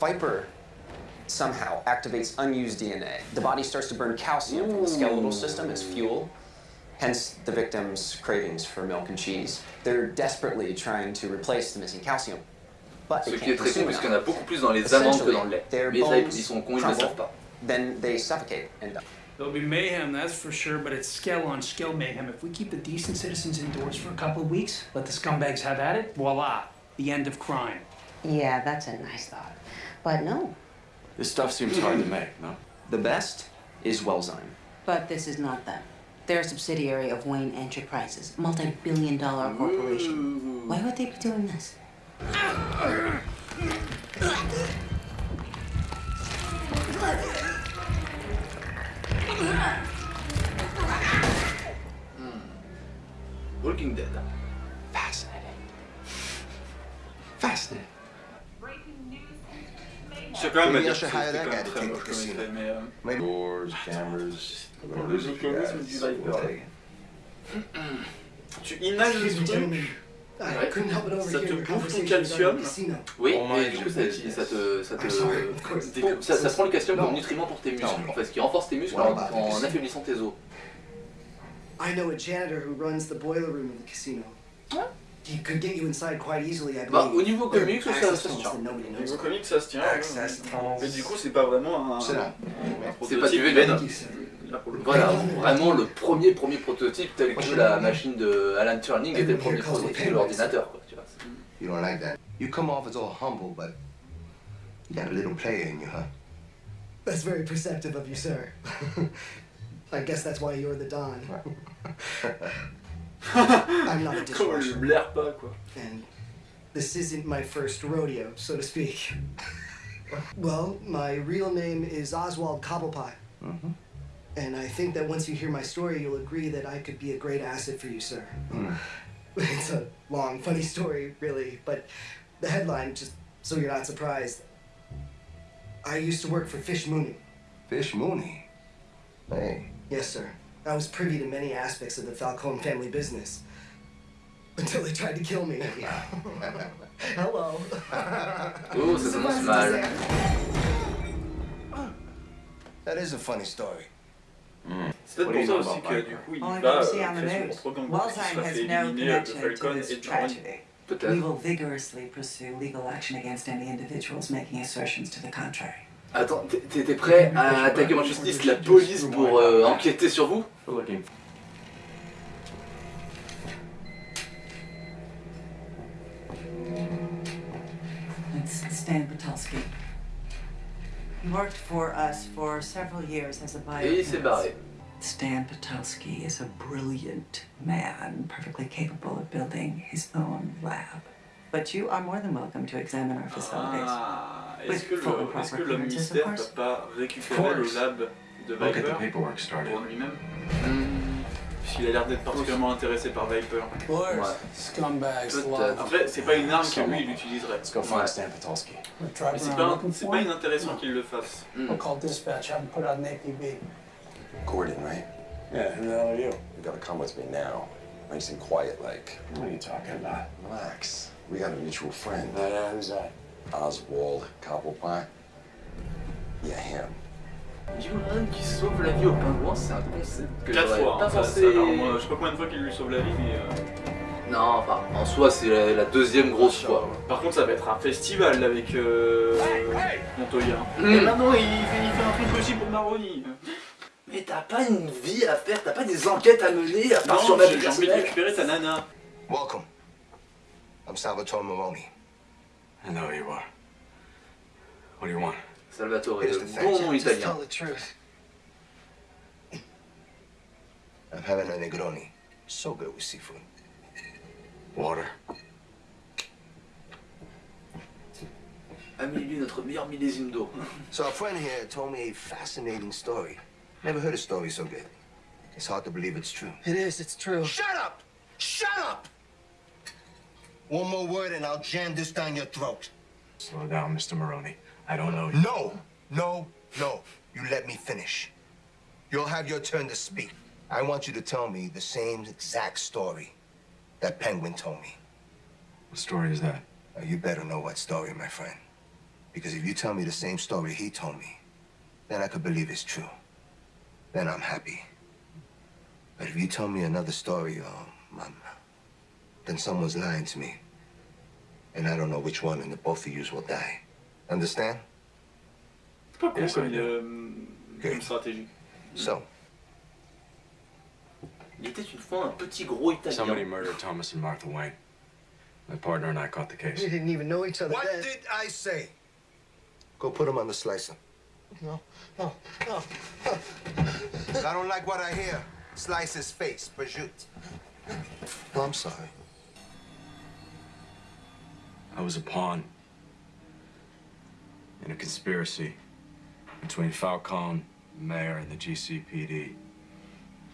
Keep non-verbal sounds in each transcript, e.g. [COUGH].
Viper somehow activates unused DNA. The body starts to burn calcium from the hmm. skeletal system as fuel, hence the victim's cravings for milk and cheese. They're desperately trying to replace the missing calcium. But Ce they qui est can't très con consume parce qu'il y en a enough. beaucoup plus dans les amandes que dans le lait. Their Mais bones ils sont cons, ils ne le savent crumble, pas. then they suffocate and die. There'll be mayhem, that's for sure, but it's scale on scale mayhem. If we keep the decent citizens indoors for a couple of weeks, let the scumbags have at it, voila, the end of crime. Yeah, that's a nice thought. But no. This stuff seems hard to make, no? The best is Wellzyme. But this is not them. They're a subsidiary of Wayne Enterprises, multi-billion dollar corporation. Why would they be doing this? Hmm. Working Dead. Fascinating. Fascinating. Quand même très mais... Doors, cameras. [CLEARS THROAT] Tu inhales le truc, Ouais. couldn't help but ça te bouffe ton calcium. Oui, Oh et du coup, ça, te, ça, te, ça, ça prend le calcium comme nutriment pour tes muscles, Non. en fait, ce qui renforce tes muscles en, casino? affaiblissant tes os. I know a janitor who runs the boiler room of the casino. He could get you inside quite easily, I Bah, au niveau comics, ça, ça se tient. that nobody Au knows niveau comique, ça se tient. Tunnels. Mais du coup, c'est pas vraiment un. Down. un C'est pas du prototype Venom. Là. Voilà, vraiment le premier premier prototype tel que la machine de Alan Turing était le premier prototype de l'ordinateur. You don't like that. You come off as all humble, but you got a little player in you, huh? That's very perceptive of you, sir. [LAUGHS] I guess that's why you're the Don. [LAUGHS] I'm not a [LAUGHS] dishwasher. pas, quoi. and this isn't my first rodeo, so to speak. [LAUGHS] well, my real name is Oswald Cobblepie. Mhm. And I think that once you hear my story, you'll agree that I could be a great asset for you, sir. [LAUGHS] It's a long, funny story, really, but the headline, just so you're not surprised. I used to work for Fish Mooney. Fish Mooney. Hey. Yes, sir. I was privy to many aspects of the Falcone family business. Until they tried to kill me. [LAUGHS] Hello. Oh, ça commence mal. That is a funny story. C'est What peut-être do pour you ça know aussi about que Viper? du coup il I va can see on the créer news. son propre qui Walsheim has no éliminer de connection to Falcon this et de Johnny. tragedy. We will vigorously pursue legal action against any individuals making assertions to the contrary. Attends, t'étais prêt à attaquer en justice la police pour euh, enquêter sur vous? It's Stan Patulski. He worked for us for several years as a Et il s'est biochemist. barré. Stan Patulski is a brilliant man, perfectly capable of building his own lab. But you are more than welcome to examine our facilities. Ah, est-ce que, est-ce que le ministère peut course. pas récupérer le lab de We'll get the Viper paperwork started. pour lui-même Hmm, Puisqu'il a l'air d'être particulièrement intéressé par Viper. Ouais. Après, c'est pas une arme que lui il utiliserait. Mais c'est pas, for pas inintéressant qu'il le fasse. hmm. We'll call dispatch, have put out an APB. Gordon, right? Yeah, who the hell are you? You gotta come with me now. Nice and quiet, like. What are you talking about? Relax. We got a mutual friend, Uh, yeah, who's that? Oswald Cobblepot? Yeah, him. Qui sauve la vie au pingouin, c'est un concept que Quatre j'aurais fois. pas hein, ça- pensé. ça- alors, moi, je sais pas combien de fois qu'il lui sauve la vie, mais. euh, Non, enfin, en soi, c'est la, la deuxième grosse fois. Par contre, ça va être un festival avec euh, Montoya. Mm. Et maintenant, il fait, il fait un truc aussi pour Maroni. Mais t'as pas une vie à faire, t'as pas des enquêtes à mener à part Non, sur la j'ai vie j'ai envie de récupérer ta nana. Welcome. I'm Salvatore Maroni. I know who you are. What do you want? Salvatore, Here's le the bon Just italien. tell the truth. I'm having a Negroni. So good with seafood. Water. Amélie, notre meilleur millésime d'eau. So a friend here told me a fascinating story. Never heard a story so good. It's hard to believe it's true. It is, it's true. Shut up! Shut up! One more word and I'll jam this down your throat. Slow down, Mr. Maroney. I don't know you. No, no, no. You let me finish. You'll have your turn to speak. I want you to tell me the same exact story that Penguin told me. What story is that? Now, you better know what story, my friend. Because if you tell me the same story he told me, then I could believe it's true. Then I'm happy. But if you tell me another story, oh, um, then someone's lying to me. And I don't know which one, and the both of yous will die. Understand? C'est pas con Yes, comme, I do. euh, comme stratégie. So, Il était une fois un petit gros Somebody murdered Thomas and Martha Wayne. My partner and I caught the case. We didn't even know each other what then. did I say? Go put him on the slicer. No, no, no. I don't like what I hear. Slice his face, prosciutto. Oh, I'm sorry. I was a pawn in a conspiracy between Falcone, the mayor, and the GCPD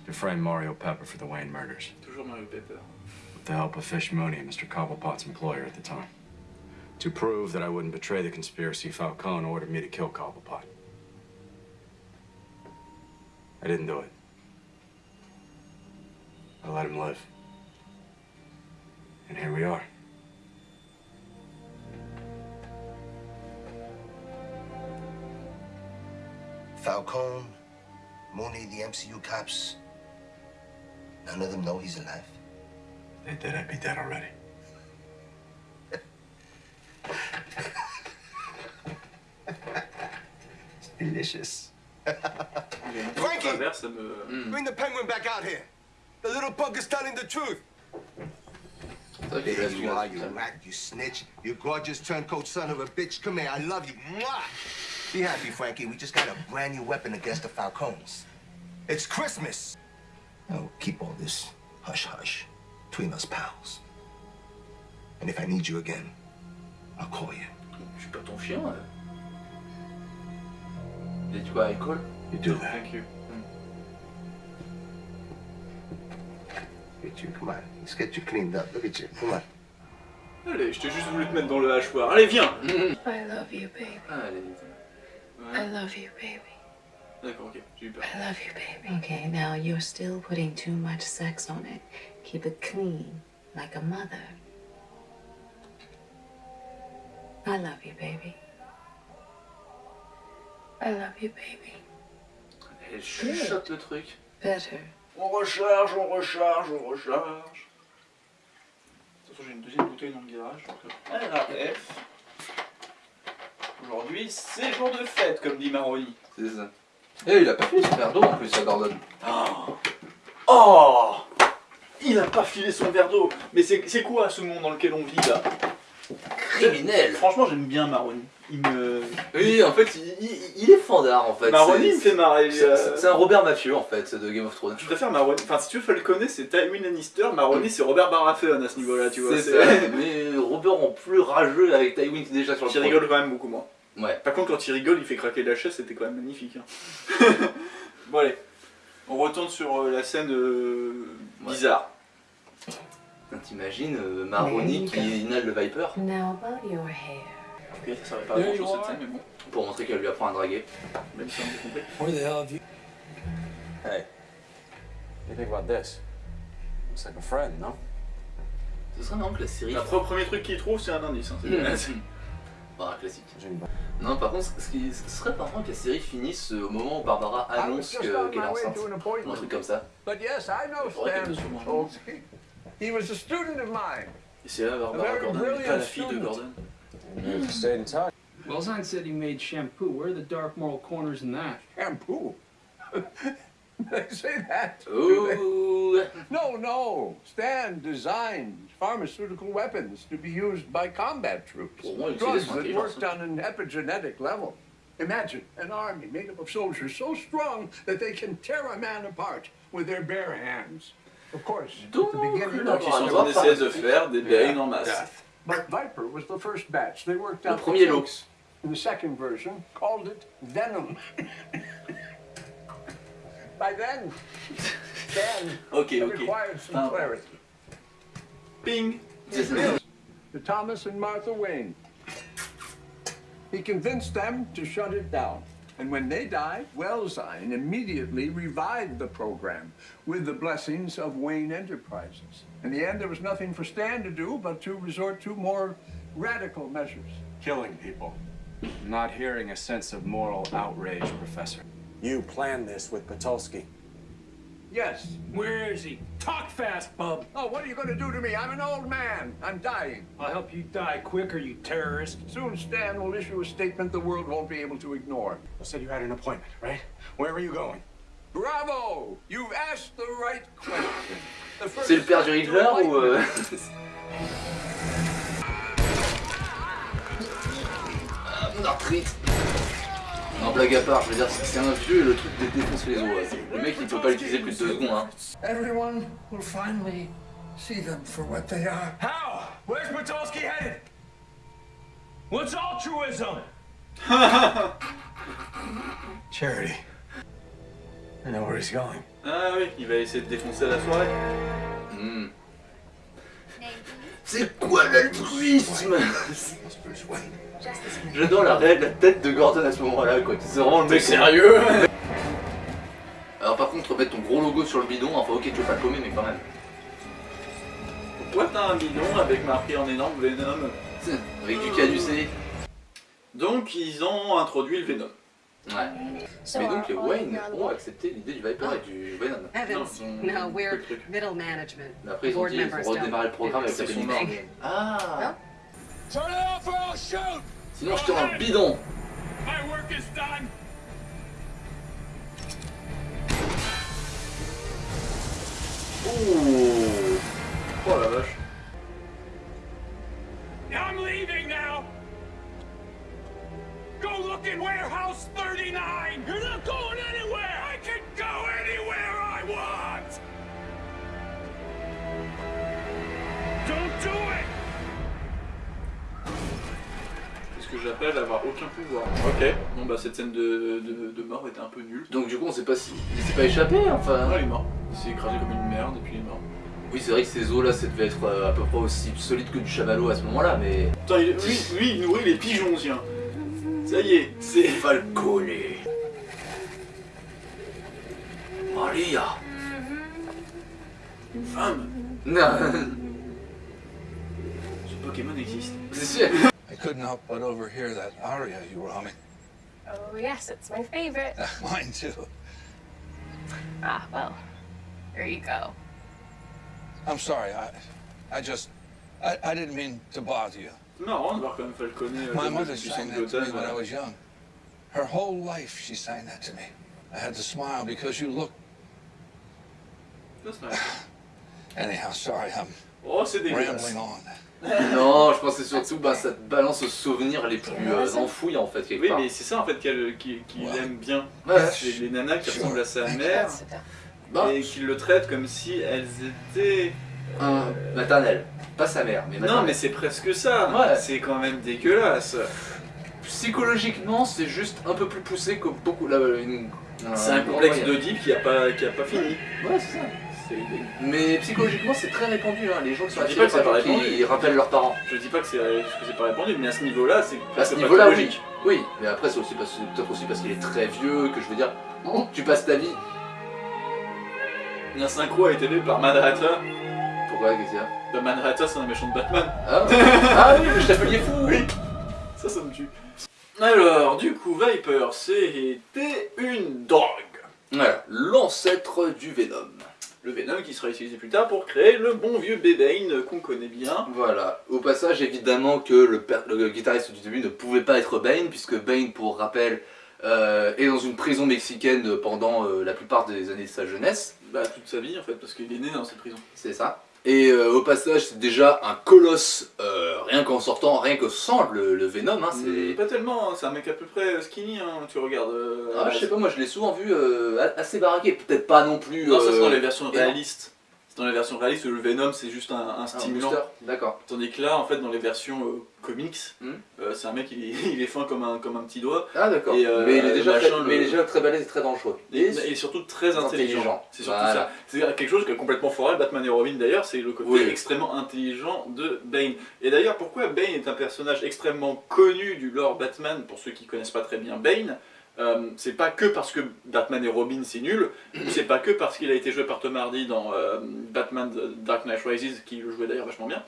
to frame Mario Pepper for the Wayne murders Toujours Mario Pepper. with the help of Fish Mooney, Mr. Cobblepot's employer at the time. To prove that I wouldn't betray the conspiracy, Falcone ordered me to kill Cobblepot. I didn't do it. I let him live. And here we are. Falcone, Mooney, the MCU cops. None of them know he's alive. They did, I'd be dead already. [LAUGHS] It's delicious. J'ai [LAUGHS] une Frankie! travers, ça me. Bring the penguin back out here. The little punk is telling the truth. C'est vrai qu'il There reste you are, you rat, you snitch, you gorgeous turncoat son of a bitch. Come here, I love you. Mwah! Be happy, Frankie. We just got a brand new weapon against the Falcones. It's Christmas. Now keep all this hush hush between us pals. And if I need you again, I'll call you. Je suis pas ton chien. euh. Il a dit quoi, You do that. Thank you. Get you, come on. Let's get you cleaned up. Look at you. Come on. Allez, je t'ai juste voulu te mettre dans le hachoir. Allez, viens I love you, baby. Ah, elle est... I love you, baby. D'accord, ok, j'ai eu peur. I love you, baby. Okay, now you're still putting too much sex on it. Keep it clean, like a mother. I love you, baby. I love you, baby. Elle chuchote le truc. Better. On recharge, on recharge, on recharge. De toute façon, j'ai une deuxième bouteille dans le garage. donc, euh, RAF. Aujourd'hui, c'est jour de fête, comme dit Maroni. C'est ça. Eh, il a pas fait son verre d'eau en plus, ça Gordon. Oh, Oh Il a pas filé son verre d'eau. Mais c'est c'est quoi ce monde dans lequel on vit là? Criminel Franchement, j'aime bien Maroni. Il me. Oui, en fait, il, il- il est fandard en fait. Maroni me fait marrer. C'est euh, c'est un Robert Mathieu en fait de Game of Thrones. Je préfère Maroni. Enfin, si tu veux Falconer, c'est Tywin Lannister. Maroni, c'est Robert Baratheon à ce niveau-là, tu vois. C'est ça, mais Robert en plus rageux avec Tywin qui est déjà sur le Qui trône. rigole quand même beaucoup moins. Ouais. Par contre, quand il rigole, il fait craquer la chaise, c'était quand même magnifique. hein. [LAUGHS] bon, allez. On retourne sur euh, la scène euh, Ouais. bizarre. T'imagines euh, Maroni qui inhale le Viper? Now about your hair. Ok, ça servait pas à grand chose cette scène, mais bon. pour montrer qu'elle lui apprend à draguer. Même si on a compris. Where the hell have you? Hey, what do you think about this? Looks like a friend, no? Ce serait marrant que la série. Le premier truc qu'il trouve, c'est un indice. Hein, c'est Mmh. Bah, classique. [LAUGHS] Non, par contre, ce qui ce serait marrant que la série finisse euh, au moment où Barbara annonce que- qu'elle est enceinte. Ou un truc comme ça. But yes, I know Stan. Tolsky. He was a student of mine. Et c'est là Barbara Very Gordon, pas brilliant la fille de student. Gordon. You've stayed in touch. Welzine said he made shampoo. Where are the dark moral corners in that? Shampoo. [LAUGHS] they say that. do Ooh. [LAUGHS] No, no. Stan designed pharmaceutical weapons to be used by combat troops. Pour moi, il Drugs that l'intelligence. worked on an epigenetic level. Imagine an army made up of soldiers so strong that they can tear a man apart with their bare hands. Of course, at the beginning, Donc ils sont en essai de faire des bains en masse. But Viper was the first batch. They worked out the lot. In the second version, called it Venom. [LAUGHS] By then, Stan Ok, had ok. acquired some Ah. clarity. Ping To Thomas and Martha Wayne. He convinced them to shut it down. And when they died, Wellsine immediately revived the program with the blessings of Wayne Enterprises. In the end, there was nothing for Stan to do but to resort to more radical measures. Killing people. Not hearing a sense of moral outrage, Professor. You planned this with Patulski. Yes. Where is he? Talk fast, bub. Oh, what are you going to do to me? I'm an old man. I'm dying. I'll help you die quicker, you terrorist. Soon Stan will issue a statement the world won't be able to ignore. You said you had an appointment, right? Where are you going? Bravo! You've asked the right question. The first C'est le père du Riddler ou... euh, Ah, mon arthrite Non, blague à part, je veux dire, c'est un vieux et le truc dé- défonce les os. ouais. Le mec, il peut pas l'utiliser plus de deux secondes. Hein. Everyone will finally see them for what they are. How? Where's Patulski headed? What's altruism? [LAUGHS] Charity. I know where he's going. Ah oui, il va essayer de défoncer la soirée. Hmm. C'est quoi l'altruisme? J'adore la, la tête de Gordon à ce moment-là, quoi. C'est vraiment le mec sérieux? Alors par contre, mettre ton gros logo sur le bidon, enfin ok, tu veux pas le paumer, mais quand même. Pourquoi t'as un bidon avec marqué en énorme Venom? Avec du caducé. Donc ils ont introduit le Venom. Ouais. Mais donc les Wayne ont accepté l'idée du Viper et du Venom. Evans, ils ont- no, we're middle management. Mais après ils ont Board dit, redémarrer le don't programme avec la anything. Ah Turn it off or I'll shoot! Sinon je tire un bidon My work is done! Ouh Oh la vache. I'm leaving now! Go look in warehouse 39! You're not going anywhere! I can go anywhere I want! Don't do it! C'est ce que j'appelle avoir aucun pouvoir. Ok, bon bah cette scène de, de, de mort était un peu nulle. Donc du coup on sait pas si... Il s'est pas échappé enfin il est mort. Il s'est écrasé comme une merde et puis il est mort. Oui c'est vrai que ces os là ça devait être euh, à peu près aussi solide que du chamallow à ce moment là mais... Putain, il, lui, lui, il nourrit les pigeons, tiens. Ça y est, c'est... Falcone Maria Une femme Non Ce Pokémon existe. C'est sûr I couldn't help but overhear that aria you were humming. Oh, yes, it's my favorite. [LAUGHS] Mine too. Ah, well, there you go. I'm sorry, I, I just, I, I didn't mean to bother you. Marrant de voir quand même Falcone euh, My mother de that to me Gotham. when I was young. Her whole life she sang that to me. I had to smile because you look. That's nice. [SIGHS] Anyhow, sorry, I'm Oh, rambling on. [LAUGHS] Non, je pensais surtout bah, ça te balance aux souvenirs les plus euh, enfouis en fait quelque Oui, part. mais c'est ça en fait qu'elle qu'il qu'il aime bien. Ouais. C'est les nanas qui ressemblent à sa mère Bah. et qui le traitent comme si elles étaient. Un maternel, pas sa mère, mais Non, maternelle. mais c'est presque ça. Ouais. C'est quand même dégueulasse. Psychologiquement, c'est juste un peu plus poussé que beaucoup. Là, une- C'est un complexe d'Oedipe qui a pas qui a pas fini. Ouais, c'est ça. Mais psychologiquement, c'est très répandu. Hein. Les gens qui sont attirés par les gens qui rappellent leurs parents. Je dis pas que c'est pas répandu, mais à ce niveau-là, c'est À ce niveau-là, oui. mais après, c'est aussi parce- c'est peut-être aussi parce qu'il est très vieux que je veux dire, [LAUGHS] tu passes ta vie. La synchro a été faite par Manhattan. Pourquoi, qu'est-ce qu'il y a Bah, Manhattan, c'est un méchant de Batman. Ah, ah oui, le chapelier fou Oui, ça, ça me tue. Alors, du coup, Viper, c'était une drogue. Voilà, l'ancêtre du Venom. Le Venom qui sera utilisé plus tard pour créer le bon vieux Bébane qu'on connaît bien. Voilà, au passage, évidemment que le guitariste du début ne pouvait pas être Bane, puisque Bane, pour rappel, euh, est dans une prison mexicaine pendant euh, la plupart des années de sa jeunesse. Bah, toute sa vie en fait, parce qu'il est né dans cette prison. C'est ça. Et euh, au passage, c'est déjà un colosse, euh, rien qu'en sortant, rien que sans le, le Venom. Hein, c'est... Pas tellement, hein, c'est un mec à peu près skinny, hein, tu regardes. euh, Ah, je sais pas, moi je l'ai souvent vu euh, assez baraqué, peut-être pas non plus. Non, ça c'est dans euh, les versions réalistes. Dans les versions réalistes où le Venom c'est juste un, un stimulant. D'accord. Tandis que là, en fait, dans les versions euh, comics, Hmm. euh, c'est un mec, il est, [LAUGHS] il est fin comme un, comme un petit doigt. Ah d'accord. Et, euh, mais, il est déjà machin, très, le- mais déjà très balèze et très dangereux. Et, il est surtout très intelligent. intelligent. C'est surtout Voilà. ça. C'est quelque chose qui est complètement foiré, Batman et Robin d'ailleurs, c'est le côté Oui. extrêmement intelligent de Bane. Et d'ailleurs, pourquoi Bane est un personnage extrêmement connu du lore Batman, pour ceux qui connaissent pas très bien Bane euh, c'est pas que parce que Batman et Robin c'est nul, c'est pas que parce qu'il a été joué par Tom Hardy dans euh, Batman The Dark Knight Rises, qui le jouait d'ailleurs vachement bien.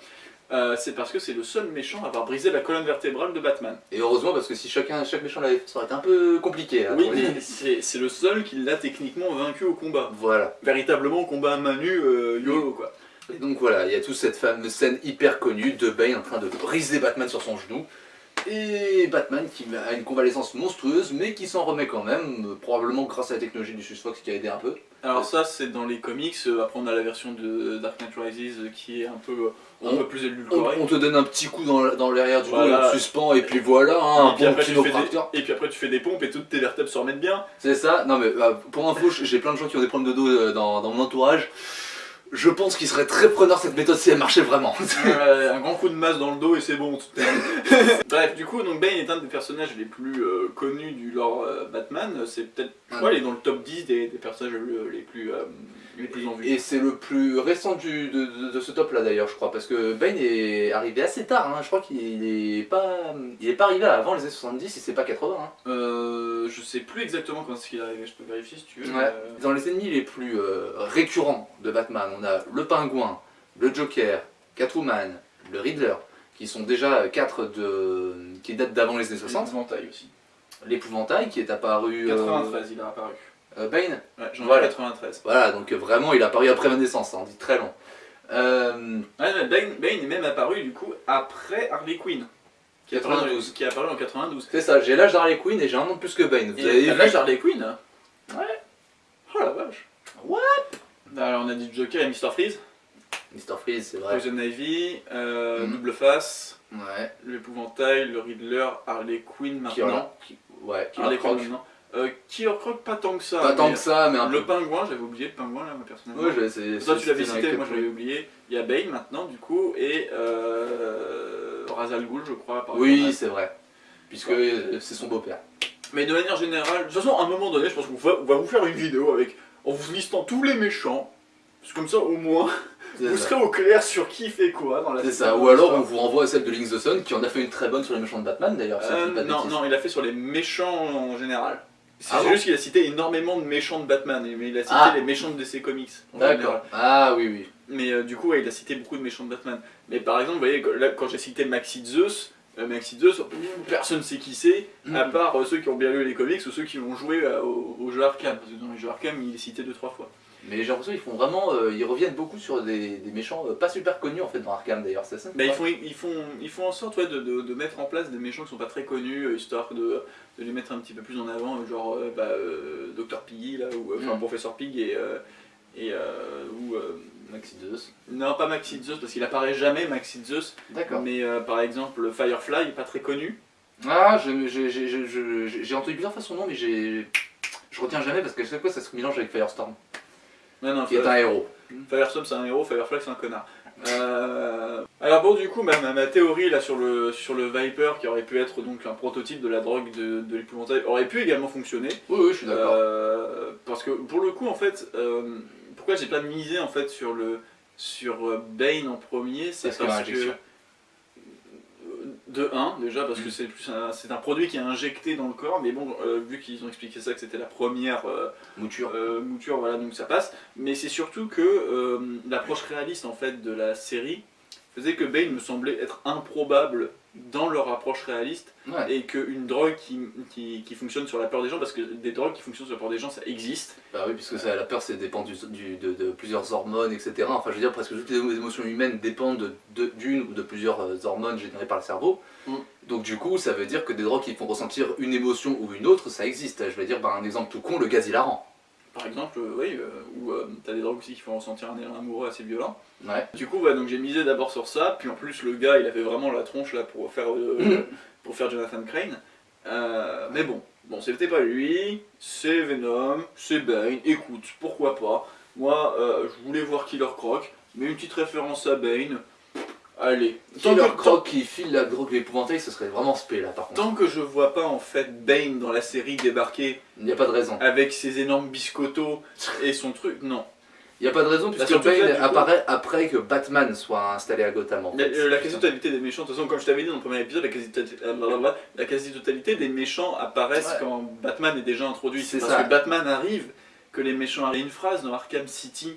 euh, c'est parce que c'est le seul méchant à avoir brisé la colonne vertébrale de Batman. Et heureusement, parce que si chacun, chaque méchant l'avait fait, ça aurait été un peu compliqué. Oui, mais c'est c'est le seul qui l'a techniquement vaincu au combat. Voilà. Véritablement au combat à main nue, YOLO quoi. Et donc voilà, il y a toute cette fameuse scène hyper connue de Bane en train de briser Batman sur son genou. Et Batman qui a une convalescence monstrueuse, mais qui s'en remet quand même, euh, probablement grâce à la technologie du Susfox qui a aidé un peu. Alors ça c'est dans les comics, euh, après on a la version de Dark Knight Rises euh, qui est un peu, un On- peu plus On, édulcorée. on te donne un petit coup dans, dans l'arrière du dos, Voilà. on te suspend, et puis voilà, hein, un et, puis bon après, tu fais des, et puis après tu fais des pompes et toutes tes vertèbres se remettent bien. C'est ça Non mais euh, pour info, j'ai plein de gens qui ont des problèmes de dos euh, dans, dans mon entourage. Je pense qu'ils seraient très preneurs cette méthode si elle marchait vraiment. [LAUGHS] Euh, un grand coup de masse dans le dos et c'est bon. tout [LAUGHS] Bref, du coup, donc Bane est un des personnages les plus euh, connus du lore euh, Batman. C'est peut-être, je crois, il est dans le top 10 des, des personnages euh, les plus, les plus en vue. Et c'est le plus récent du, de, de- de ce top là d'ailleurs je crois parce que Bane est arrivé assez tard, hein. je crois qu'il est pas il est pas arrivé avant les années 70 si c'est pas 80. hein. Euh, je sais plus exactement quand est-ce qu'il est arrivé, je peux vérifier si tu veux. Ouais. euh, Dans les ennemis les plus euh, récurrents de Batman, on a le pingouin, le Joker, Catwoman, le Riddler, qui sont déjà quatre de qui datent d'avant les années 60. L'épouvantail aussi. L'épouvantail qui est apparu. euh, 93, il a apparu. Euh, Bane Ouais, j'en ai Voilà. 93. Voilà, donc euh, vraiment il est apparu après ma naissance, ça en dit très long. Euh, Ouais, mais Bane, Bane est même apparu du coup après Harley Quinn. Qui est apparu dans- 92. Qui est apparu en 92. c'est ça, j'ai l'âge d'Harley Quinn et j'ai un an de plus que Bane. Vous Et avez l'âge d'Harley Quinn hein Ouais. Oh la vache. What? Alors on a dit Joker et Mr. Freeze. Mr. Freeze, c'est vrai. Poison Ivy, euh, Mhm. Double Face, Ouais. l'épouvantail, le Riddler, Harley Quinn maintenant. qui- ouais, Killer Harley Quinn maintenant. Euh, Killer Croc, pas tant que ça. Pas tant que ça, mais un Le peu. pingouin, j'avais oublié le pingouin là, moi personnellement. Ouais, je- c'est- Toi tu l'avais cité, moi l'avais oublié. Il y a Bane maintenant du coup, et euh, Ra's al Ghul je crois. par Oui, c'est vrai. Puisque c'est son beau-père. Mais de manière générale, de toute façon à un moment donné je pense qu'on va, vous faire une vidéo avec, en vous listant tous les méchants. Parce que comme ça au moins, vous ça. serez au clair sur qui fait quoi dans la C'est ça, ou alors on vous renvoie à celle de Link the Sun qui en a fait une très bonne sur les méchants de Batman d'ailleurs. Euh, non, non, il a fait sur les méchants en général. C'est Ah bon juste qu'il a cité énormément de méchants de Batman, mais il a cité Ah. les méchants de DC Comics. D'accord. Ah oui, oui. Mais euh, du coup, ouais, il a cité beaucoup de méchants de Batman. Mais par exemple, vous voyez, là, quand j'ai cité Maxi Zeus, euh, Maxi Zeus, personne ne sait qui c'est, à Mhm. part euh, ceux qui ont bien lu les comics ou ceux qui ont joué au, au jeu Arkham. Parce que dans les jeux Arkham, il est cité deux trois fois. Mais j'ai l'impression qu'ils font vraiment. euh, ils reviennent beaucoup sur des, des méchants euh, pas super connus en fait dans Arkham d'ailleurs, c'est ça Mais ils font, ils, font, ils font en sorte ouais, de, de- de mettre en place des méchants qui sont pas très connus, euh, histoire de, de les mettre un petit peu plus en avant, genre bah, Dr Piggy, là, ou enfin Mm. Professeur Pig, et, et ou, Maxi Zeus. non pas Maxi Zeus, parce qu'il apparaît jamais Maxi Zeus, D'accord. mais par exemple Firefly, pas très connu. Ah, j'ai entendu plusieurs fois son nom, mais j'ai. Je retiens jamais parce qu'à chaque fois ça se mélange avec Firestorm, Non, non, qui est Fire- un héros. Firestorm c'est un héros, Firefly c'est un connard. Euh, alors bon du coup ma, ma- ma théorie là sur le, sur le Viper qui aurait pu être donc un prototype de la drogue de, de l'épouvantail aurait pu également fonctionner. Oui, oui, je suis d'accord. Euh, parce que pour le coup, en fait, euh, pourquoi j'ai pas misé en fait sur le sur Bane en premier, c'est Parce que de 1 déjà parce que c'est plus un, c'est un produit qui est injecté dans le corps, mais bon euh, vu qu'ils ont expliqué ça que c'était la première euh, Mouture. euh, mouture, voilà donc ça passe. Mais c'est surtout que l'approche réaliste en fait de la série faisait que Bane me semblait être improbable dans leur approche réaliste Ouais. et qu'une drogue qui, qui, qui fonctionne sur la peur des gens, parce que des drogues qui fonctionnent sur la peur des gens, ça existe. Bah oui, puisque ça, la peur, c'est dépend du, du- de, de plusieurs hormones, etc. Enfin, je veux dire, presque toutes les émotions humaines dépendent de- de- d'une ou de plusieurs euh, hormones générées par le cerveau. Mm. Donc du coup, ça veut dire que des drogues qui font ressentir une émotion ou une autre, ça existe. Je vais dire, un exemple tout con, le gaz hilarant. Par exemple, euh, oui, euh, ou euh, t'as des drogues aussi qui font ressentir un élan amoureux assez violent. Ouais. Du coup, ouais, donc j'ai misé d'abord sur ça, puis en plus le gars, il avait vraiment la tronche là pour faire, [LAUGHS] pour faire Jonathan Crane. Mais bon, bon, c'était pas lui, c'est Venom, c'est Bane. Écoute, pourquoi pas Moi, euh, je voulais voir Killer Croc, mais une petite référence à Bane. Allez, tant que, Croc qui file la drogue l'épouvantail, ce serait vraiment spé là par contre. tant que je vois pas en fait Bane dans la série débarquer Il n'y a pas de raison. avec ses énormes biscottos et son truc, non. Il n'y a pas de raison puisque là, Bane coup- apparaît après que Batman soit installé à Gotham en Mais, fait. euh, la quasi-totalité des méchants, de toute façon, comme je t'avais dit dans le premier épisode, la quasi-totalité euh, des méchants apparaissent Ouais. quand Batman est déjà introduit. C'est parce ça. que Batman arrive, que les méchants arrivent. Il y a une phrase dans Arkham City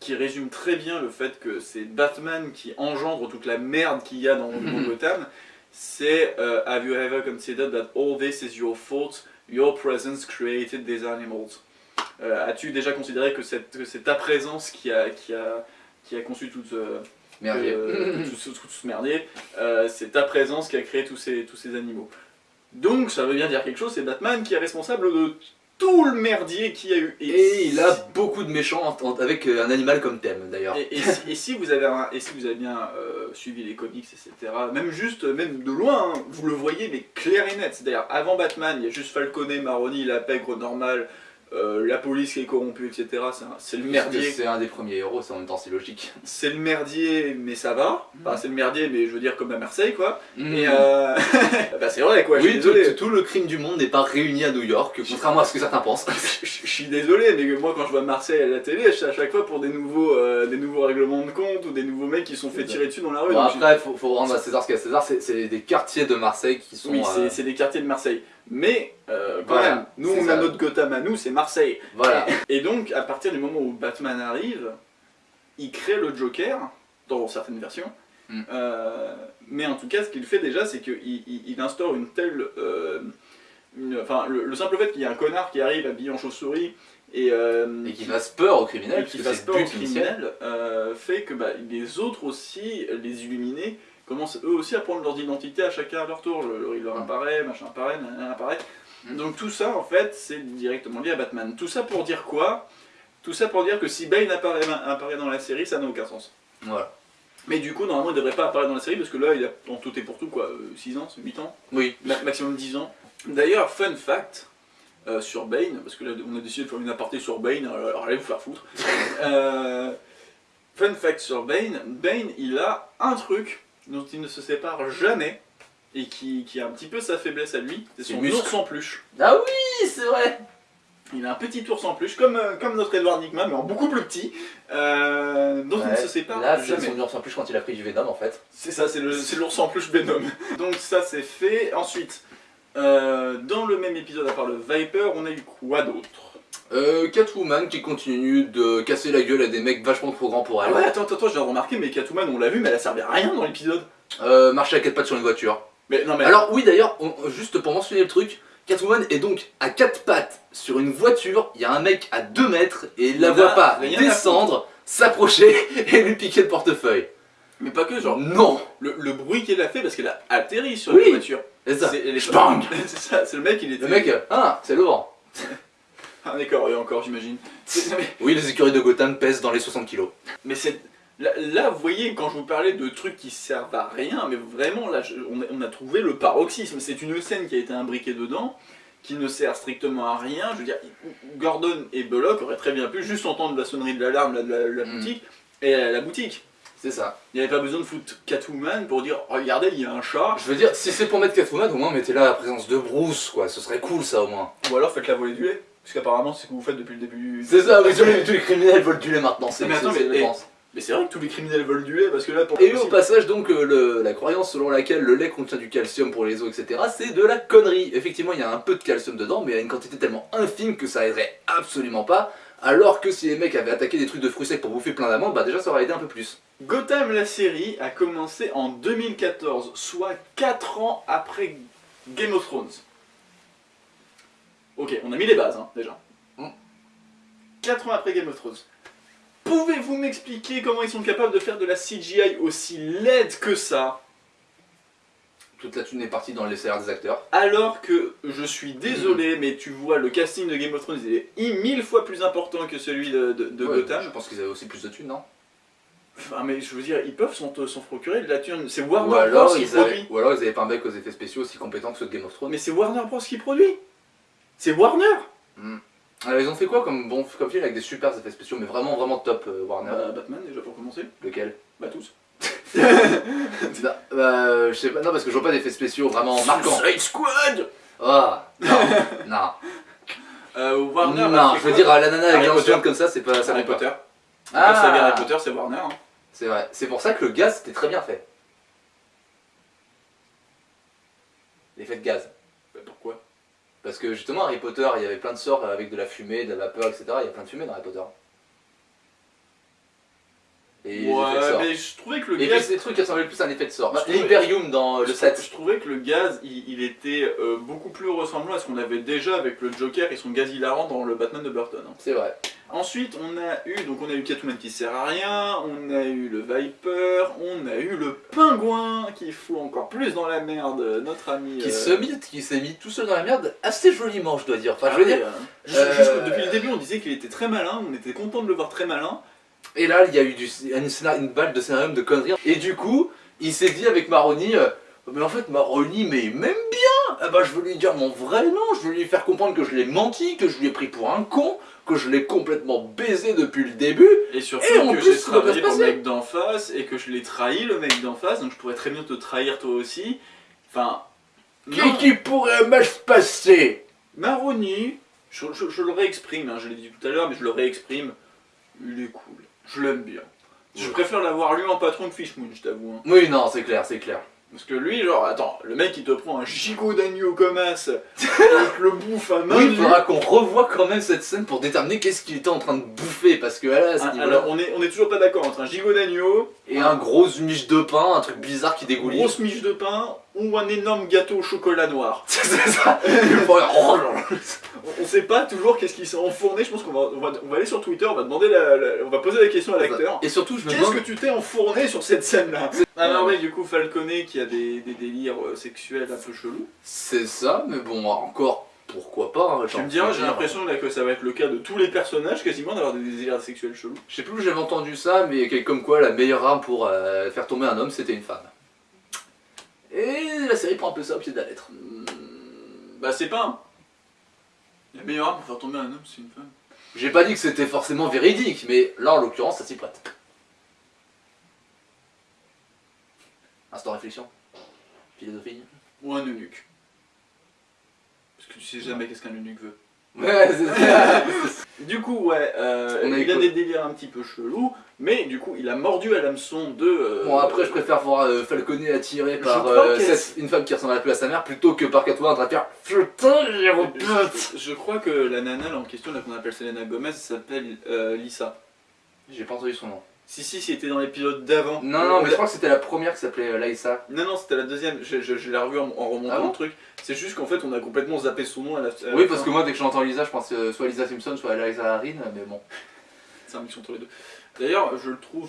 qui résume très bien le fait que c'est Batman qui engendre toute la merde qu'il y a dans, dans Gotham. C'est euh, Have you ever considered that all this is your fault? Your presence created these animals. Euh, As-tu déjà considéré que c'est ta présence qui a, qui a, qui a conçu toute, euh, Merdier. euh, tout, ce- tout ce merdier? Euh, C'est ta présence qui a créé tous ces, tous ces animaux. Donc ça veut bien dire quelque chose, c'est Batman qui est responsable de tout le merdier qu'il y a eu. Et il a beaucoup de méchants en- en- avec euh, un animal comme thème d'ailleurs. Et, et si, et si vous avez un- et si vous avez bien euh, suivi les comics, etc., même juste, même de loin, hein, vous le voyez, mais clair et net. C'est-à-dire, avant Batman, il y a juste Falconet, Maroni, la pègre normale, euh, la police qui est corrompue, etc. C'est le merdier. C'est un des premiers héros, c'est en même temps c'est logique. C'est le merdier, mais ça va. Enfin, c'est le merdier, mais je veux dire comme à Marseille, quoi. Mhm. Et euh... [LAUGHS] bah, c'est vrai, quoi. je suis oui, désolé. tout- tout le crime du monde n'est pas réuni à New York, contrairement à ce que certains pensent. [LAUGHS] je, suis désolé, mais moi quand je vois Marseille à la télé, je suis à chaque fois pour des nouveaux, euh, des nouveaux règlements de compte ou des nouveaux mecs qui sont fait tirer dessus dans la rue. Bon, après, faut, faut rendre à César ce qu'il y a à César, c'est- des quartiers de Marseille qui sont. Oui, euh, c'est des quartiers de Marseille. Mais, euh, quand Voilà, même, nous on ça. a notre Gotham à nous, c'est Marseille. Voilà. Et, et donc, à partir du moment où Batman arrive, il crée le Joker, dans certaines versions. Mm. Euh, mais en tout cas, ce qu'il fait déjà, c'est qu'il il, il instaure une telle. euh, une- Enfin, le, le simple fait qu'il y ait un connard qui arrive habillé en chauve-souris et, Et qui fasse peur aux criminels, et qui fasse peur aux criminels, fait que bah, les autres aussi, les illuminés, commencent eux aussi à prendre leurs identités à chacun à leur tour. Le- il leur apparaît, machin apparaît, nanana apparaît. Donc tout ça, en fait, c'est directement lié à Batman. Tout ça pour dire quoi? Tout ça pour dire que si Bane apparaît, apparaît dans la série, ça n'a aucun sens. Voilà. Mais du coup, normalement, il devrait pas apparaître dans la série parce que là, il a en tout et pour tout, quoi, 6 ans, 8 ans? Oui. Ma- maximum 10 ans. D'ailleurs, fun fact euh, sur Bane, parce que là, on a décidé de faire une aparté sur Bane, alors, alors allez vous faire foutre. [LAUGHS] Euh, fun fact sur Bane, Bane, il a un truc dont il ne se sépare jamais et qui, qui a un petit peu sa faiblesse à lui, c'est C'est son muscle. ours en peluche. Ah oui, c'est vrai Il a un petit ours en peluche, comme, euh, comme notre Edward Nigma, mais en beaucoup plus petit, euh, dont il ne se sépare Là, c'est jamais. son ours en plus quand il a pris du Venom en fait. C'est ça, c'est c'est l'ours en peluche Venom. [LAUGHS] Donc ça c'est fait. Ensuite, euh, dans le même épisode, à part le Viper, on a eu quoi d'autre? Euh, Catwoman qui continue de casser la gueule à des mecs vachement trop grands pour Ah elle. ouais, attends, attends, j'ai remarqué, mais Catwoman, on l'a vu, mais elle a servi à rien dans l'épisode. Euh, marcher à quatre pattes sur une voiture. Mais non, mais. Alors oui d'ailleurs, juste pour mentionner le truc, Catwoman est donc à quatre pattes sur une voiture, il y a un mec à 2 mètres et il la voit pas descendre, s'approcher [LAUGHS] et lui piquer le portefeuille. Mais pas que, genre. Non Le, le bruit qu'elle a fait parce qu'elle a atterri sur Oui, la voiture. c'est ça. elle est Spang [LAUGHS] C'est ça, c'est le mec, il était. Le mec, ah, [LAUGHS] c'est lourd. Ah, d'accord, et encore, j'imagine. Oui, les écuries de Gotham pèsent dans les 60 kilos. Mais c'est. Là, là, vous voyez, quand je vous parlais de trucs qui servent à rien, mais vraiment, là, je- on, a, on a trouvé le paroxysme. C'est une scène qui a été imbriquée dedans, qui ne sert strictement à rien. Je veux dire, Gordon et Bullock auraient très bien pu juste entendre la sonnerie de l'alarme de la, la Mm. boutique et à la boutique. C'est ça. Il n'y avait pas besoin de foutre Catwoman pour dire Regardez, il y a un chat. Je veux dire, si c'est pour mettre Catwoman, au moins mettez là la présence de Bruce, quoi. Ce serait cool ça au moins. Ou alors faites la volée du lait. Parce qu'apparemment, c'est ce que vous faites depuis le début. C'est ça, oui, tous les, tous les criminels volent du lait maintenant, c'est mais attends, mais, c'est mais, mais vrai que tous les criminels volent du lait parce que là, pour Et au passage, donc, euh, le- la croyance selon laquelle le lait contient du calcium pour les os, etc., c'est de la connerie. Effectivement, il y a un peu de calcium dedans, mais il y a une quantité tellement infime que ça aiderait absolument pas. Alors que si les mecs avaient attaqué des trucs de fruits secs pour bouffer plein d'amandes, bah déjà ça aurait aidé un peu plus. Gotham, la série, a commencé en 2014, soit 4 ans après Game of Thrones. Ok, on a mis les bases, hein, déjà. 4 ans après Game of Thrones. Pouvez-vous m'expliquer comment ils sont capables de faire de la CGI aussi laide que ça? Toute la thune est partie dans les salaires des acteurs. alors que je suis désolé, mais tu vois, le casting de Game of Thrones il est mille fois plus important que celui de, de- de Ouais, Gotham. Je pense qu'ils avaient aussi plus de thunes, non? Enfin, mais je veux dire, ils peuvent s'en s'en procurer de la thune. C'est Warner Bros. qui produit. ou alors ils avaient pas un mec aux effets spéciaux aussi compétent que ceux de Game of Thrones. Mais c'est Warner Bros. qui produit. C'est Warner. Alors ils ont fait quoi comme bon comme film avec des super effets spéciaux, mais vraiment vraiment top euh, Warner Bah, Batman déjà pour commencer. Lequel? Bah tous. [LAUGHS] bah, bah, je sais pas, non parce que je vois pas d'effets spéciaux vraiment marquants. Suicide Squad Ah, non, [LAUGHS] non. Euh, Warner. non, je veux dire, la nana avec Harry un Potter. comme ça, c'est pas ça Harry pas. Potter. Ah. Harry Potter, c'est Warner. hein. C'est vrai, c'est pour ça que le gaz c'était très bien fait. L'effet de gaz. Parce que justement, Harry Potter, il y avait plein de sorts avec de la fumée, de la vapeur, etc. Il y a plein de fumée dans Harry Potter. Et ouais, mais je trouvais que le et gaz. c'est des trucs qui ressemblaient plus à un effet de sort. L'Hyperium bah, dans le je Je trouvais que le gaz, il, était euh, beaucoup plus ressemblant à ce qu'on avait déjà avec le Joker et son gaz hilarant dans le Batman de Burton. Hein. C'est vrai. Ensuite, on a eu donc on a eu Catwoman qui sert à rien, on a eu le Viper, on a eu le Pingouin qui fout encore plus dans la merde notre ami. Qui euh, se mit, qui s'est mis tout seul dans la merde assez joliment, je dois dire. Enfin, ah je veux oui, dire. euh, juste- euh, juste depuis le début, on disait qu'il était très malin, on était content de le voir très malin. Et là, il y a eu du, une, une balle de scénario de conneries. Et du coup, il s'est dit avec Maroni, euh, mais en fait, Maroni, mais il m'aime bien. Ah bah, je veux lui dire mon vrai nom, je veux lui faire comprendre que je l'ai menti, que je lui ai pris pour un con, que je l'ai complètement baisé depuis le début. Et surtout Et en que j'ai travaillé pour le mec d'en face et que je l'ai trahi le mec d'en face, donc je pourrais très bien te trahir toi aussi. Enfin. Qu'est-ce qui pourrait mal se passer? Maroni, je, je- je le réexprime, hein, je l'ai dit tout à l'heure, mais je le réexprime. Il est cool. Je l'aime bien. Je préfère l'avoir lui en patron que Fishmoon, je t'avoue. hein. Oui, non, c'est clair, c'est clair. Parce que lui, genre, attends, le mec il te prend un gigot d'agneau comme as, te le bouffe à main Oui, il faudra qu'on revoie quand même cette scène pour déterminer qu'est-ce qu'il était en train de bouffer. Parce que là, à ce Ah, niveau-là- Alors, on est, on est toujours pas d'accord entre un gigot d'agneau Et un gros miche de pain, un truc bizarre qui dégouline. grosse miche de pain ou un énorme gâteau au chocolat noir. [LAUGHS] c'est ça. [LAUGHS] Oh. On- sait pas toujours qu'est-ce qui s'est enfourné, je pense qu'on va, on va, on va aller sur Twitter, on va demander la, la- on va poser la question à l'acteur. Et surtout, je me Qu'est-ce demande. que tu t'es enfourné sur cette scène-là Alors oui, du coup, Falconet qui a des, des délires euh, sexuels un peu chelous. C'est ça, mais bon, encore, pourquoi pas hein, Tu j'ai me diras, j'ai l'impression que ça va être le cas de tous les personnages quasiment d'avoir des délires sexuels chelous. Je sais plus où j'avais entendu ça, mais comme quoi la meilleure arme pour euh, faire tomber un homme, c'était une femme. Et la série prend un peu ça au pied de la lettre. Bah c'est pas. La meilleure arme pour faire tomber un homme, c'est une femme. J'ai pas dit que c'était forcément véridique, mais là en l'occurrence, ça s'y prête. Instant réflexion. Philosophie. Ou un eunuque. Parce que tu sais jamais qu'est-ce qu'un eunuque veut. Ouais, c'est ça. [LAUGHS] Du coup, ouais, euh, On a il a des délires un petit peu chelous, mais du coup, il a mordu à l'hameçon de... euh, Bon, après, je préfère voir euh, Falconet attiré par crois euh, qu'elle- cette- une femme qui ressemble un peu à sa mère plutôt que par Catwoman en train de faire Putain, j'ai Je, je crois que la nana là, en question, là qu'on appelle Selena Gomez, s'appelle euh, Lisa. J'ai pas entendu son nom. Si, si, c'était dans l'épisode d'avant. Non, non, mais je crois que c'était la première qui s'appelait euh, Laïssa. Non, non, c'était la deuxième. Je, je- je l'ai revu en, en remontant Ah bon le truc. C'est juste qu'en fait, on a complètement zappé son nom à la, à la Oui, parce fin. que moi, dès que j'entends Lisa, je pense euh, soit Lisa Simpson, soit Eliza Harin, mais bon. C'est un mix entre les deux. D'ailleurs, je le trouve,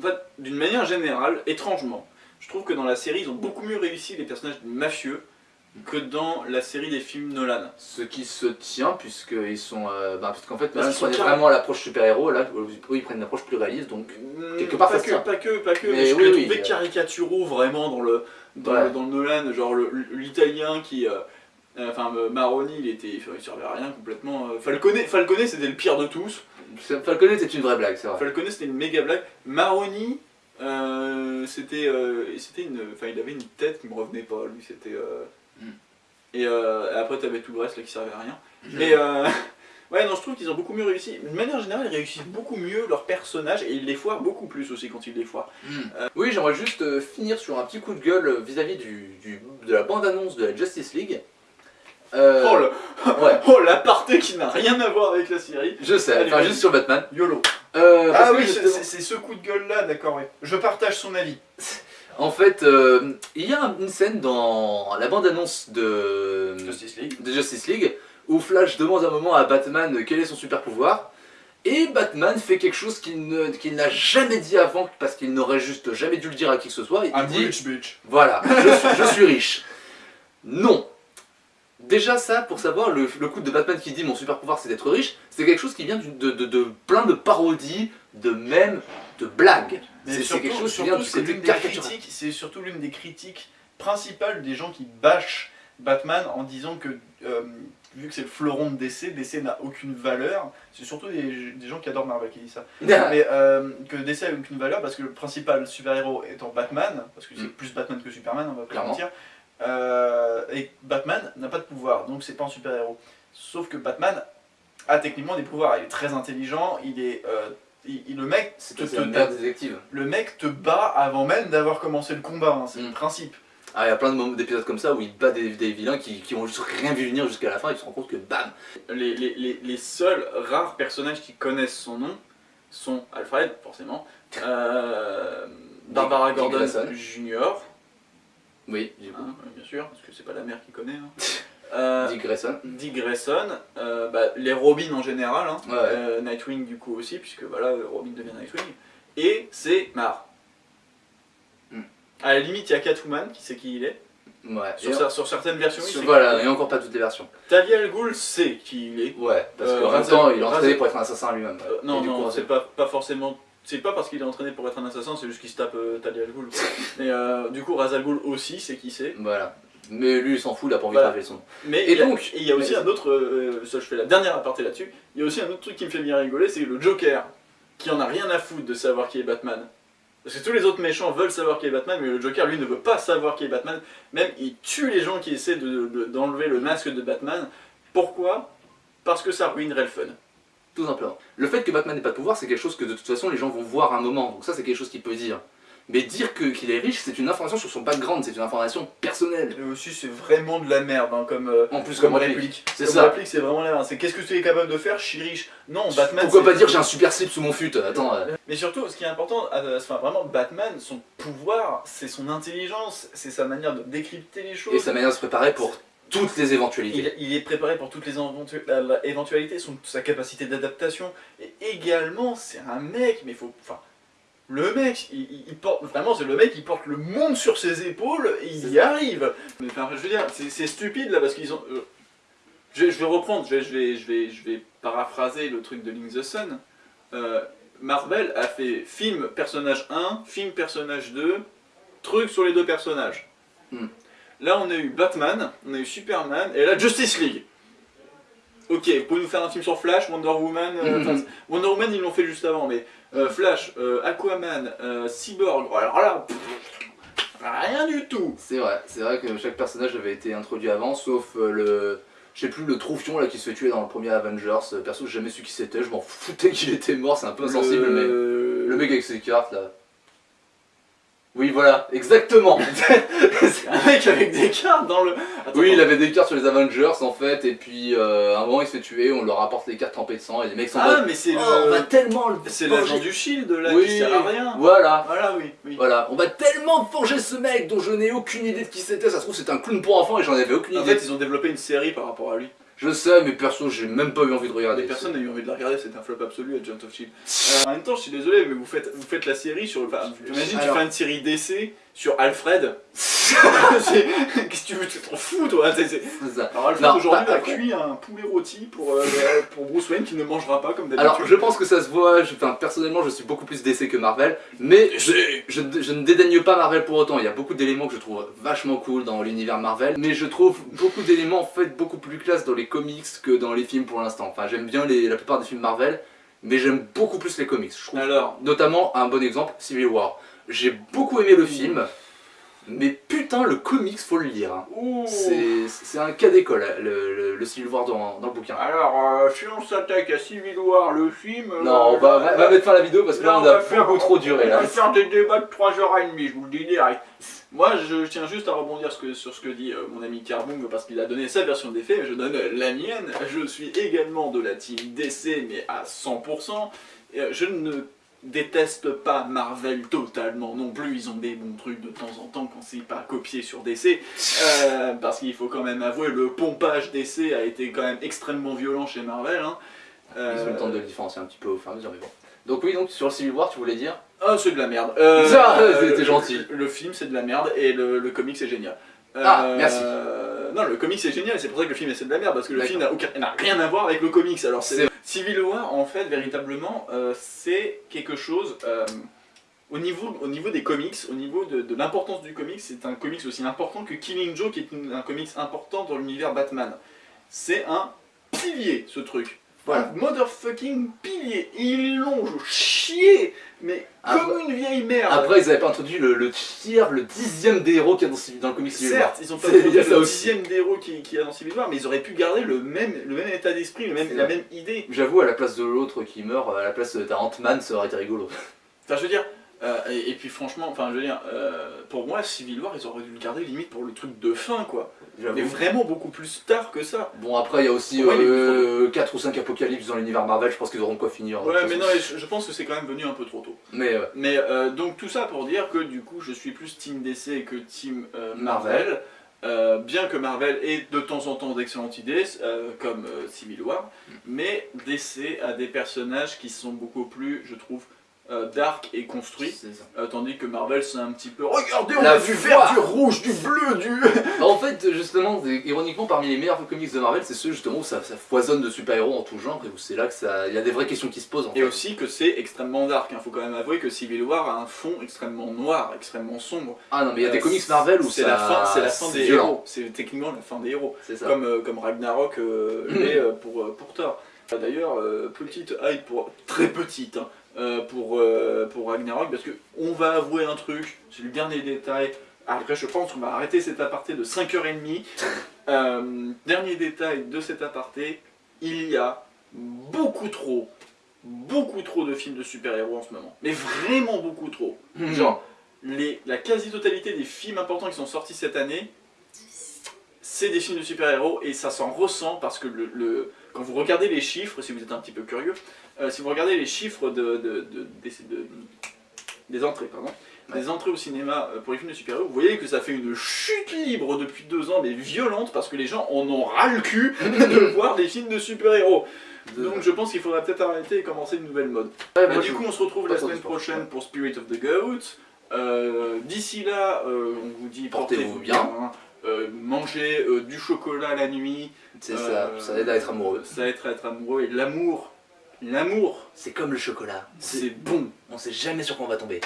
en fait, d'une manière générale, étrangement, je trouve que dans la série, ils ont beaucoup mieux réussi les personnages mafieux que dans la série des films Nolan. Ce qui se tient, puisqu'ils sont. euh, bah, parce qu'en fait, prenaient carré- vraiment l'approche super-héros, là, eux, ils prennent une approche plus réaliste, donc. Quelque part, pas ça se que, tient. pas que, pas que, Mais mais je oui, l'ai oui, euh. caricaturaux vraiment dans le, dans, Ouais. le, dans le Nolan, genre l'italien qui... euh, euh, Enfin, euh, Maroni, il était, il servait à rien complètement. Falconet, Falconet c'était le pire de tous. Falconet, c'est une vraie blague, c'est vrai. Falconet, c'était une méga blague. Maroni, c'était, c'était une, enfin, il avait une tête qui me revenait pas. Lui, c'était. Euh, Et euh, après, t'avais tout le reste là qui servait à rien. Mais euh, [LAUGHS] ouais, non, je trouve qu'ils ont beaucoup mieux réussi. De manière générale, ils réussissent beaucoup mieux leurs personnages et ils les foirent beaucoup plus aussi quand ils les foirent. Oui, j'aimerais juste euh, finir sur un petit coup de gueule euh, vis-à-vis du, du- de la bande-annonce de la Justice League. Euh, Oh, le... [LAUGHS] ouais. oh l'aparté qui n'a rien à voir avec la série. Je sais, Allez, enfin juste sur Batman. YOLO. Euh, ah oui, c'est ce coup de gueule là, d'accord, oui. Je partage son avis. [LAUGHS] En fait, euh, il y a une scène dans la bande-annonce de Justice League. de Justice League où Flash demande un moment à Batman quel est son super pouvoir. Et Batman fait quelque chose qu'il n'a jamais dit avant parce qu'il n'aurait juste jamais dû le dire à qui que ce soit. Il I'm dit rich, bitch. Voilà, [LAUGHS] je suis, je suis riche. Non. Déjà ça, pour savoir, le, le coup de Batman qui dit mon super pouvoir c'est d'être riche, c'est quelque chose qui vient de, de- de plein de parodies, de mèmes, Mais C'est quelque chose surtout, c'est l'une des critiques, c'est surtout l'une des critiques principales des gens qui bâchent Batman en disant que euh, vu que c'est le fleuron de DC, DC n'a aucune valeur. C'est surtout des, des gens qui adorent Marvel qui disent ça. [LAUGHS] Mais euh, que DC a aucune valeur parce que le principal super-héros étant Batman, parce que c'est Mm. plus Batman que Superman, on va pas mentir. euh, et Batman n'a pas de pouvoir, donc c'est pas un super-héros. Sauf que Batman a techniquement des pouvoirs. Il est très intelligent, il est il- il- le mec C'est te, le mec te bat avant même d'avoir commencé le combat, hein, c'est Mm. le principe. Ah, il y a plein de moments- d'épisodes comme ça où il bat des, des vilains qui, qui ont juste rien vu venir jusqu'à la fin et ils se rendent compte que bam Les, les, les, les seuls rares personnages qui connaissent son nom, sont Alfred, forcément, euh, Barbara Gordon. Jr., Oui, du coup. hein, bien sûr, parce que c'est pas la mère qui connaît. hein. [LAUGHS] Euh, Dick Grayson. Dick Grayson, euh, bah, les Robin en général, hein, Ouais. euh, Nightwing du coup aussi, puisque voilà, Robin devient Nightwing, et c'est Mar. Hmm. À la limite, il y a Catwoman qui sait qui il est. Ouais. Sur, certaines versions, il Sur- voilà, qui et encore pas toutes les versions. Talia al Ghul sait qui il est. Ouais, parce qu'en même temps, il est entraîné pour être un assassin lui-même. Non, non, c'est pas, pas forcément. C'est pas parce qu'il est entraîné pour être un assassin, c'est juste qu'il se tape euh, Talia al Ghul. [LAUGHS] euh, du coup, Ra's al Ghul aussi sait qui c'est. Voilà. Mais lui, il s'en fout, il a pas envie Voilà. de son nom. Mais Et il donc- il y a aussi un autre, euh, ça je fais la dernière aparté là-dessus, il y a aussi un autre truc qui me fait bien rigoler, c'est le Joker, qui en a rien à foutre de savoir qui est Batman. Parce que tous les autres méchants veulent savoir qui est Batman, mais le Joker lui ne veut pas savoir qui est Batman. Même il tue les gens qui essaient de- de- d'enlever le masque de Batman. Pourquoi? Parce que ça ruinerait le fun. Tout simplement. Le fait que Batman n'ait pas de pouvoir, c'est quelque chose que de toute façon les gens vont voir à un moment. Donc ça, c'est quelque chose qu'il peut dire. Mais dire que- qu'il est riche, c'est une information sur son background, c'est une information personnelle. Et aussi, c'est vraiment de la merde, hein, comme, euh, En plus, comme réplique. réplique. C'est ça. réplique, c'est vraiment la merde. C'est qu'est-ce que tu es capable de faire Je suis riche. Non, Batman. Pourquoi pas dire j'ai un super slip sous mon fut Attends. euh, Mais surtout, ce qui est important, euh, enfin vraiment, Batman, son pouvoir, c'est son intelligence, c'est sa manière de décrypter les choses. Et sa manière de se préparer pour toutes les éventualités. Il, il est préparé pour toutes les éventualités, son, sa capacité d'adaptation. Et également, c'est un mec, mais faut. Enfin, le mec, il, porte. Vraiment, c'est le mec qui porte le monde sur ses épaules et il y arrive. Mais enfin, je veux dire, c'est c'est stupide là parce qu'ils ont. euh, je, je vais reprendre, je vais, je, vais, je, vais, je vais paraphraser le truc de Link the Sun. Euh, Marvel a fait film personnage 1, film personnage 2, truc sur les deux personnages. Hmm. Là, on a eu Batman, on a eu Superman, et là, Justice League. Ok, vous pouvez nous faire un film sur Flash, Wonder Woman. euh, Mhm. enfin, Wonder Woman, ils l'ont fait juste avant, mais euh, Flash, euh, Aquaman, euh, Cyborg, alors là, pff, rien du tout. C'est vrai, c'est vrai que chaque personnage avait été introduit avant, sauf le. Je sais plus, le troufion là qui se fait tuer dans le premier Avengers. Perso, j'ai jamais su qui c'était, je m'en foutais [LAUGHS] qu'il était mort, c'est un peu insensible, mais. Le mec avec ses cartes là. Oui, voilà, exactement. [LAUGHS] Un mec avec des cartes dans le. Attends, oui, il avait des cartes sur les Avengers en fait, et puis euh, à un moment il se fait tuer, on leur rapporte les cartes trempées de sang, et les mecs sont en Ah, mais c'est Oh, le. on va tellement le C'est l'agent du Shield là Oui, qui sert à rien. Voilà. Voilà, oui. oui. Voilà, on va tellement venger ce mec dont je n'ai aucune idée de qui c'était, ça se trouve c'est un clown pour enfants et j'en avais aucune En idée. fait, ils ont développé une série par rapport à lui. Je sais, mais perso, j'ai même pas eu envie de regarder. Personne n'a eu envie de la regarder, c'est un flop absolu Agent of Shield. Euh, en même temps, je suis désolé, mais vous faites, vous faites la série sur. Enfin, J'imagine tu fais une série d'essais sur Alfred. [LAUGHS] Qu'est-ce que tu veux Tu t'en fous, toi C'est ça. Alors, Alfred aujourd'hui a cuit un poulet rôti pour, euh, [LAUGHS] pour Bruce Wayne qui ne mangera pas comme d'habitude. Alors, je pense que ça se voit, je- enfin, personnellement, je suis beaucoup plus DC que Marvel, mais je, je, je ne dédaigne pas Marvel pour autant. Il y a beaucoup d'éléments que je trouve vachement cool dans l'univers Marvel, mais je trouve beaucoup d'éléments en fait beaucoup plus classe dans les comics que dans les films pour l'instant. Enfin, j'aime bien les, la plupart des films Marvel, mais j'aime beaucoup plus les comics. Je trouve, Alors, notamment, un bon exemple, Civil War. J'ai beaucoup aimé le film, mais putain, le comics, faut le lire. hein. C'est un cas d'école, le, le, le Civil War dans, dans le bouquin. Alors, euh, si on s'attaque à Civil War, le film. euh, Non, on va, va- va mettre fin à la vidéo parce que là, on va a faire- beaucoup trop duré On là. va faire des débats de 3h30, je vous le dis direct. Moi, je tiens juste à rebondir sur ce que, sur ce que dit euh, mon ami Carbung parce qu'il a donné sa version des faits, je donne la mienne. Je suis également de la team DC, mais à 100%. Et, euh, je ne déteste pas Marvel totalement non plus. Ils ont des bons trucs de temps en temps quand c'est pas copié sur DC. [LAUGHS] Euh, parce qu'il faut quand même avouer, le pompage DC a été quand même extrêmement violent chez Marvel. hein. Ils ont le Euh, temps de le différencier un petit peu au fur et à mesure, mais bon. Donc oui, donc sur le Civil War, tu voulais dire? Ah, c'est de la merde. Euh, [LAUGHS] c'était le- gentil. Le, film, c'est de la merde et le, le comic, c'est génial. Ah, merci. Non, le comic, c'est génial c'est pour ça que le film, c'est de la merde parce que le film n'a rien à voir avec le comics. Alors, C'est Civil War, en fait, véritablement, euh, c'est quelque chose. euh, au niveau, au niveau des comics, au niveau de, de l'importance du comics, c'est un comics aussi important que Killing Joke, qui est une- un comics important dans l'univers Batman. C'est un pilier, ce truc. Voilà. Un motherfucking pilier. Ils l'ont chié, mais Après- comme une vieille merde. Après, ils avaient pas introduit le, le tiers, le dixième des héros qu'il y a dans, le comic Civil War. Certes, ils ont pas [LAUGHS] introduit le aussi. dixième des héros qu'il qui y a dans Civil War, mais ils auraient pu garder le même, le même état d'esprit, la vrai. même idée. J'avoue, à la place de l'autre qui meurt, à la place de ta Ant-Man, ça aurait été rigolo. Enfin, je veux dire, euh, et, et puis franchement, enfin, je veux dire, euh, pour moi, Civil War, ils auraient dû le garder limite pour le truc de fin, quoi. Mais vraiment beaucoup plus tard que ça. Bon, après, il y a aussi Ouais, il est trop 4 ou 5 apocalypses dans l'univers Marvel, je pense qu'ils auront quoi finir. Ouais, mais non, je, je pense que c'est quand même venu un peu trop tôt. Mais euh, Mais euh, donc tout ça pour dire que du coup je suis plus Team DC que Team euh, Marvel. Marvel. Euh, bien que Marvel ait de temps en temps d'excellentes idées, euh, comme euh, Civil War, mais DC a des personnages qui sont beaucoup plus, je trouve, euh, dark et ça. euh, tandis que Marvel c'est un petit peu regardez on La a du vert, du rouge, du bleu, du... [LAUGHS] Bah, en fait, justement, ironiquement, parmi les meilleurs comics de Marvel, c'est ceux justement où ça, ça foisonne de super-héros en tout genre et où c'est là que ça, il y a des vraies questions qui se posent en Et fait. aussi que c'est extrêmement dark, il faut quand même avouer que Civil War a un fond extrêmement noir, extrêmement sombre. Ah non, mais il y a des Euh, comics Marvel où c'est ça- la fin, c'est la fin des violent. héros, c'est techniquement la fin des héros. C'est ça. Comme, euh, comme Ragnarok euh, l'est euh, pour, euh, pour Thor. D'ailleurs, euh, petite hype pour très petite hein, euh, pour, euh, pour Ragnarok parce que on va avouer un truc, c'est le dernier détail. Après, je pense qu'on va arrêter cet aparté de 5h30. [LAUGHS] Euh, dernier détail de cet aparté, il y a beaucoup trop, beaucoup trop de films de super-héros en ce moment. Mais vraiment beaucoup trop. Mhm. Genre, les, la quasi-totalité des films importants qui sont sortis cette année, c'est des films de super-héros et ça s'en ressent parce que le, le- quand vous regardez les chiffres, si vous êtes un petit peu curieux, euh, si vous regardez les chiffres de, de- de- des, de- des entrées, pardon, des entrées au cinéma euh, pour les films de super-héros, vous voyez que ça fait une chute libre depuis deux ans, mais violente, parce que les gens en ont ras le cul [LAUGHS] de voir des films de super-héros. Donc je pense qu'il faudrait peut-être arrêter et commencer une nouvelle mode. Ouais, Bah, du coup, on se retrouve la semaine prochaine pour Spirit of the Goat. Euh, D'ici là, euh, on vous dit Portez-vous bien. bien. Euh, mangez euh, du chocolat la nuit. C'est ça, ça aide à être amoureux. Ça aide à être amoureux. Et l'amour, l'amour, C'est comme le chocolat. c'est bon. On sait jamais sur quoi on va tomber.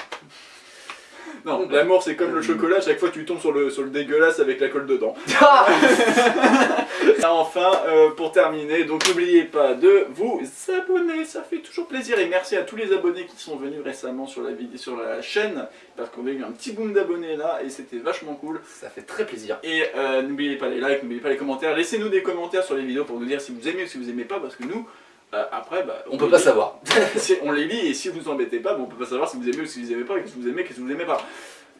Non, l'amour c'est comme le chocolat, chaque fois tu tombes sur le, sur le dégueulasse avec la colle dedans. [LAUGHS] [LAUGHS] Et enfin, euh, pour terminer, donc n'oubliez pas de vous abonner, ça fait toujours plaisir. Et merci à tous les abonnés qui sont venus récemment sur la, vidéo, sur la chaîne, parce qu'on a eu un petit boom d'abonnés là, et c'était vachement cool. Ça fait très plaisir. Et euh, n'oubliez pas les likes, n'oubliez pas les commentaires, laissez-nous des commentaires sur les vidéos pour nous dire si vous aimez ou si vous aimez pas, parce que nous, euh, après, bah, On peut pas lit. savoir. [LAUGHS] On les lit, et si vous embêtez pas, bah, on peut pas savoir si vous aimez ou si vous aimez pas, qu'est-ce que vous aimez, qu'est-ce que vous aimez pas.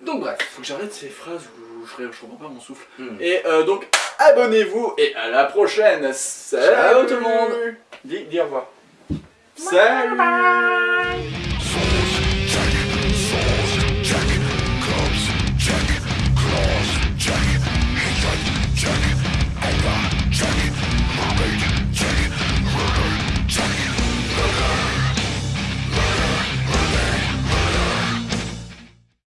Donc bref. Faut que j'arrête ces phrases où je, je reprends pas mon souffle. Hmm. Et euh, donc, abonnez-vous et à la prochaine. Salut Ciao tout le monde. Dis, dis au revoir. Salut